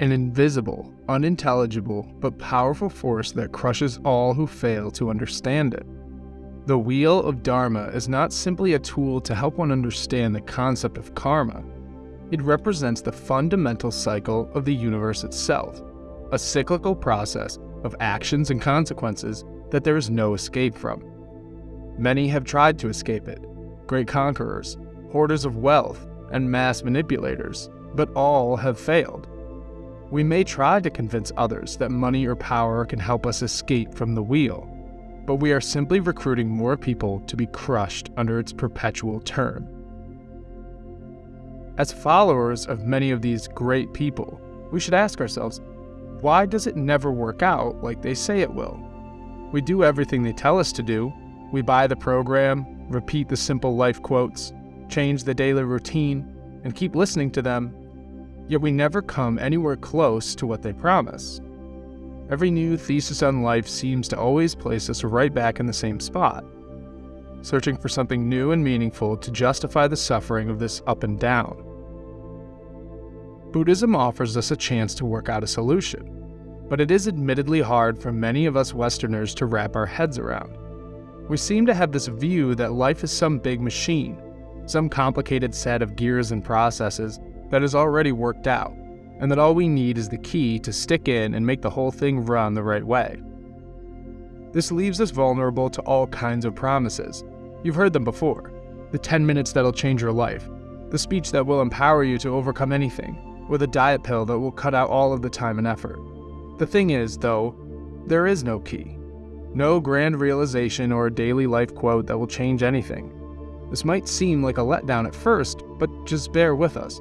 an invisible, unintelligible, but powerful force that crushes all who fail to understand it. The wheel of Dharma is not simply a tool to help one understand the concept of karma. It represents the fundamental cycle of the universe itself, a cyclical process of actions and consequences that there is no escape from. Many have tried to escape it great conquerors, hoarders of wealth, and mass manipulators, but all have failed. We may try to convince others that money or power can help us escape from the wheel, but we are simply recruiting more people to be crushed under its perpetual turn. As followers of many of these great people, we should ask ourselves why does it never work out like they say it will? We do everything they tell us to do. We buy the program, repeat the simple life quotes, change the daily routine, and keep listening to them, yet we never come anywhere close to what they promise. Every new thesis on life seems to always place us right back in the same spot, searching for something new and meaningful to justify the suffering of this up and down. Buddhism offers us a chance to work out a solution, but it is admittedly hard for many of us Westerners to wrap our heads around. We seem to have this view that life is some big machine, some complicated set of gears and processes that is already worked out, and that all we need is the key to stick in and make the whole thing run the right way. This leaves us vulnerable to all kinds of promises. You've heard them before the 10 minutes that'll change your life, the speech that will empower you to overcome anything, with a diet pill that will cut out all of the time and effort. The thing is, though, there is no key. No grand realization or a daily life quote that will change anything. This might seem like a letdown at first, but just bear with us,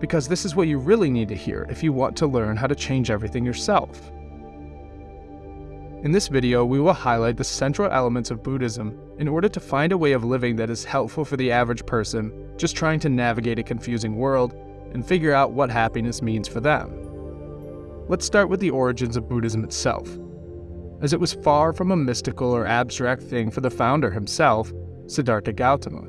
because this is what you really need to hear if you want to learn how to change everything yourself. In this video, we will highlight the central elements of Buddhism in order to find a way of living that is helpful for the average person just trying to navigate a confusing world and figure out what happiness means for them. Let's start with the origins of Buddhism itself. As it was far from a mystical or abstract thing for the founder himself, Siddhartha Gautama.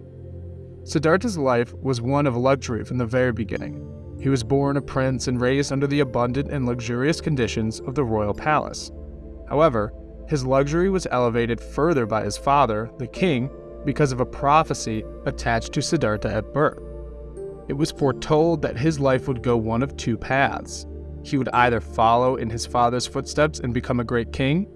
Siddhartha's life was one of luxury from the very beginning. He was born a prince and raised under the abundant and luxurious conditions of the royal palace. However, his luxury was elevated further by his father, the king, because of a prophecy attached to Siddhartha at birth. It was foretold that his life would go one of two paths. He would either follow in his father's footsteps and become a great king,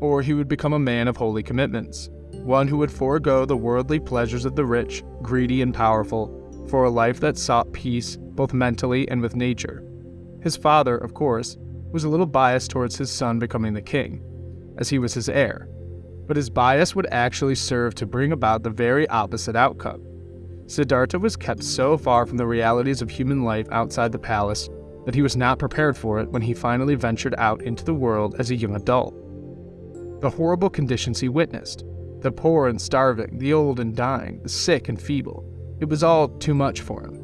or he would become a man of holy commitments, one who would forego the worldly pleasures of the rich, greedy, and powerful, for a life that sought peace both mentally and with nature. His father, of course, was a little biased towards his son becoming the king, as he was his heir, but his bias would actually serve to bring about the very opposite outcome. Siddhartha was kept so far from the realities of human life outside the palace that he was not prepared for it when he finally ventured out into the world as a young adult. The horrible conditions he witnessed the poor and starving, the old and dying, the sick and feeble it was all too much for him.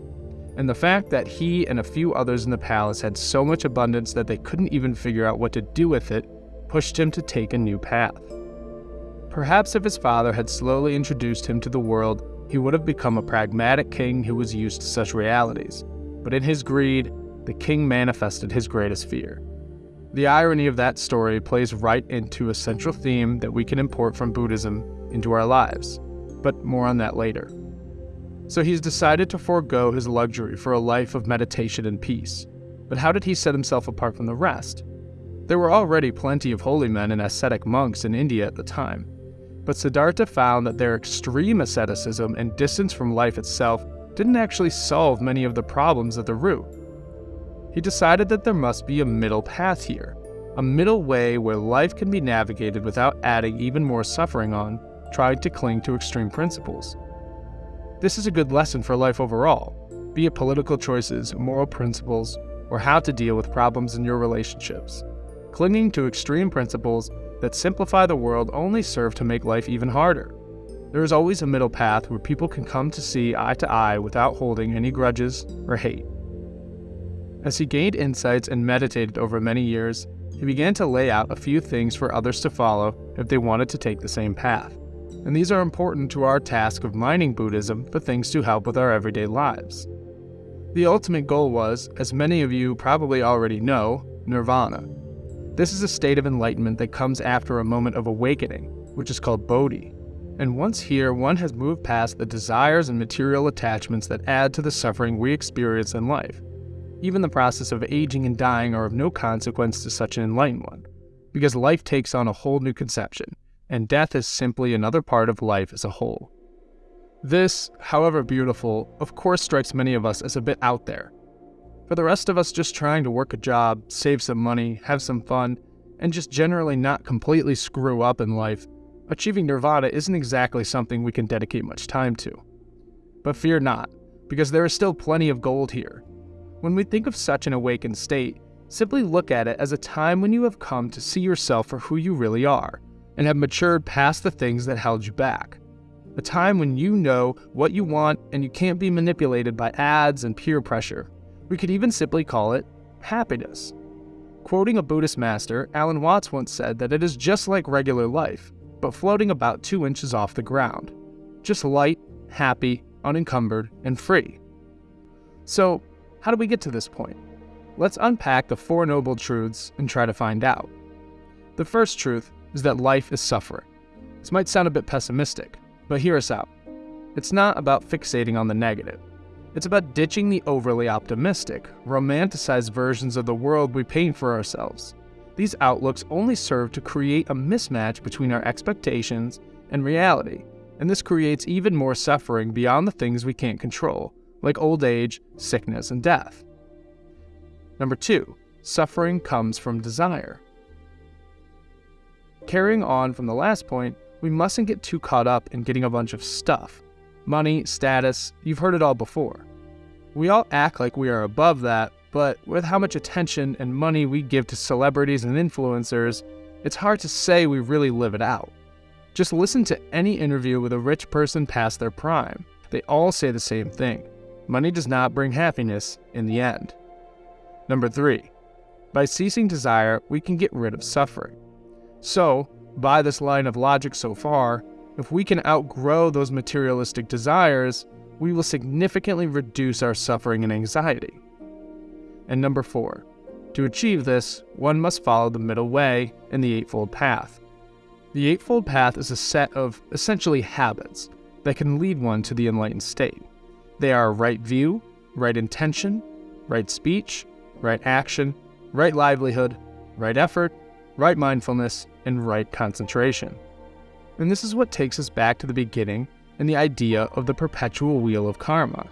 And the fact that he and a few others in the palace had so much abundance that they couldn't even figure out what to do with it pushed him to take a new path. Perhaps if his father had slowly introduced him to the world he would have become a pragmatic king who was used to such realities. But in his greed, the king manifested his greatest fear. The irony of that story plays right into a central theme that we can import from Buddhism into our lives, but more on that later. So he's decided to forego his luxury for a life of meditation and peace. But how did he set himself apart from the rest? There were already plenty of holy men and ascetic monks in India at the time, but Siddhartha found that their extreme asceticism and distance from life itself didn't actually solve many of the problems at the root. He decided that there must be a middle path here, a middle way where life can be navigated without adding even more suffering on, trying to cling to extreme principles. This is a good lesson for life overall, be it political choices, moral principles, or how to deal with problems in your relationships. Clinging to extreme principles that simplify the world only serve to make life even harder. There is always a middle path where people can come to see eye to eye without holding any grudges or hate. As he gained insights and meditated over many years, he began to lay out a few things for others to follow if they wanted to take the same path. And these are important to our task of mining Buddhism for things to help with our everyday lives. The ultimate goal was, as many of you probably already know, nirvana. This is a state of enlightenment that comes after a moment of awakening, which is called bodhi. And once here, one has moved past the desires and material attachments that add to the suffering we experience in life. Even the process of aging and dying are of no consequence to such an enlightened one, because life takes on a whole new conception, and death is simply another part of life as a whole. This, however beautiful, of course strikes many of us as a bit out there. For the rest of us just trying to work a job, save some money, have some fun, and just generally not completely screw up in life, achieving nirvana isn't exactly something we can dedicate much time to. But fear not, because there is still plenty of gold here. When we think of such an awakened state, simply look at it as a time when you have come to see yourself for who you really are, and have matured past the things that held you back a time when you know what you want and you can't be manipulated by ads and peer pressure. We could even simply call it happiness. Quoting a Buddhist master, Alan Watts once said that it is just like regular life, but floating about two inches off the ground. Just light, happy, unencumbered, and free. So, how do we get to this point? Let's unpack the Four Noble Truths and try to find out. The first truth is that life is suffering. This might sound a bit pessimistic, but hear us out. It's not about fixating on the negative. It's about ditching the overly optimistic, romanticized versions of the world we paint for ourselves. These outlooks only serve to create a mismatch between our expectations and reality, and this creates even more suffering beyond the things we can't control, like old age, sickness, and death. Number two, suffering comes from desire. Carrying on from the last point, we mustn't get too caught up in getting a bunch of stuff money, status, you've heard it all before. We all act like we are above that, but with how much attention and money we give to celebrities and influencers, it's hard to say we really live it out. Just listen to any interview with a rich person past their prime. They all say the same thing money does not bring happiness in the end. Number three, by ceasing desire, we can get rid of suffering. So, by this line of logic so far, if we can outgrow those materialistic desires, we will significantly reduce our suffering and anxiety. And number four, to achieve this, one must follow the middle way in the Eightfold Path. The Eightfold Path is a set of essentially habits that can lead one to the enlightened state. They are right view, right intention, right speech, right action, right livelihood, right effort, right mindfulness, and right concentration. And this is what takes us back to the beginning and the idea of the perpetual wheel of karma.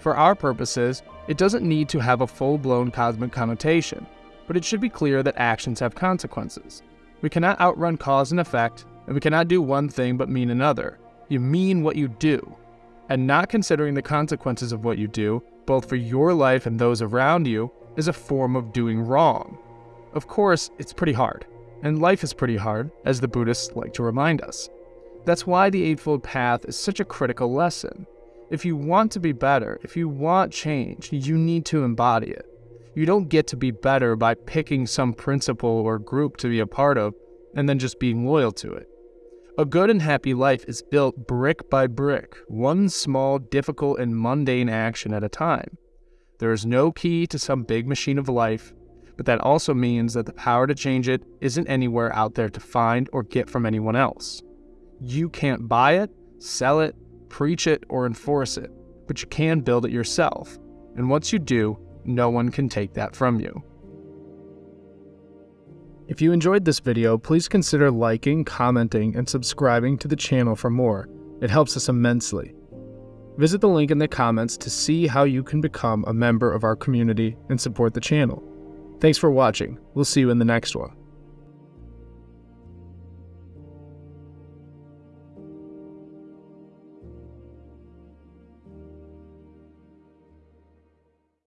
For our purposes, it doesn't need to have a full blown cosmic connotation, but it should be clear that actions have consequences. We cannot outrun cause and effect, and we cannot do one thing but mean another. You mean what you do. And not considering the consequences of what you do, both for your life and those around you, is a form of doing wrong. Of course, it's pretty hard. And life is pretty hard, as the Buddhists like to remind us. That's why the Eightfold Path is such a critical lesson. If you want to be better, if you want change, you need to embody it. You don't get to be better by picking some principle or group to be a part of and then just being loyal to it. A good and happy life is built brick by brick, one small, difficult, and mundane action at a time. There is no key to some big machine of life, but that also means that the power to change it isn't anywhere out there to find or get from anyone else. You can't buy it, sell it, preach it, or enforce it, but you can build it yourself. And once you do, no one can take that from you. If you enjoyed this video, please consider liking, commenting, and subscribing to the channel for more. It helps us immensely. Visit the link in the comments to see how you can become a member of our community and support the channel. Thanks for watching. We'll see you in the next one.